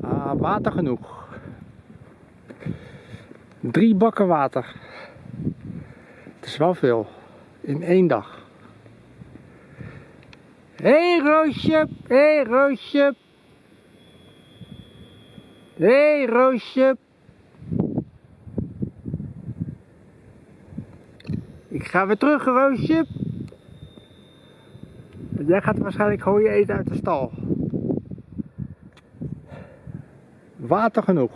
Ah, water genoeg. Drie bakken water. Het is wel veel. In één dag. Hé hey, Roosje, hé hey, Roosje. Hé hey, Roosje. Ik ga weer terug, Roosje. Jij gaat waarschijnlijk gooien eten uit de stal. water genoeg.